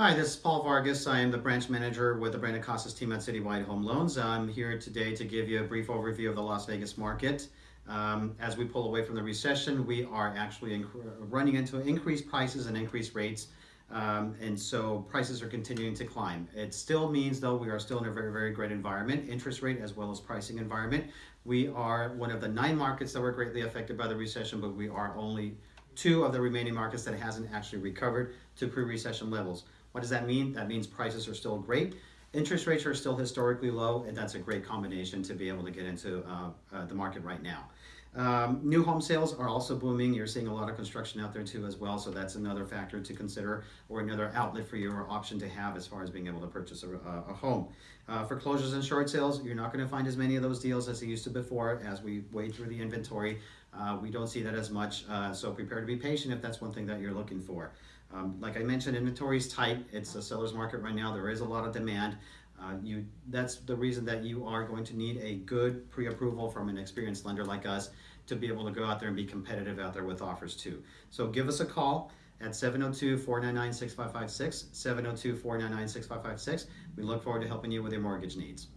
Hi, this is Paul Vargas. I am the branch manager with the Brandon Casas team at Citywide Home Loans. I'm here today to give you a brief overview of the Las Vegas market. Um, as we pull away from the recession, we are actually running into increased prices and increased rates. Um, and so prices are continuing to climb. It still means though we are still in a very, very great environment, interest rate as well as pricing environment. We are one of the nine markets that were greatly affected by the recession, but we are only two of the remaining markets that hasn't actually recovered to pre-recession levels. What does that mean? That means prices are still great. Interest rates are still historically low, and that's a great combination to be able to get into uh, uh, the market right now. Um, new home sales are also booming. You're seeing a lot of construction out there too as well, so that's another factor to consider or another outlet for you or option to have as far as being able to purchase a, a home. Uh, foreclosures and short sales, you're not going to find as many of those deals as you used to before as we wade through the inventory. Uh, we don't see that as much, uh, so prepare to be patient if that's one thing that you're looking for. Um, like I mentioned, inventory is tight. It's a seller's market right now. There is a lot of demand. Uh, you that's the reason that you are going to need a good pre-approval from an experienced lender like us to be able to go out there and be competitive out there with offers too. So give us a call at 702-499-6556, 702-499-6556. We look forward to helping you with your mortgage needs.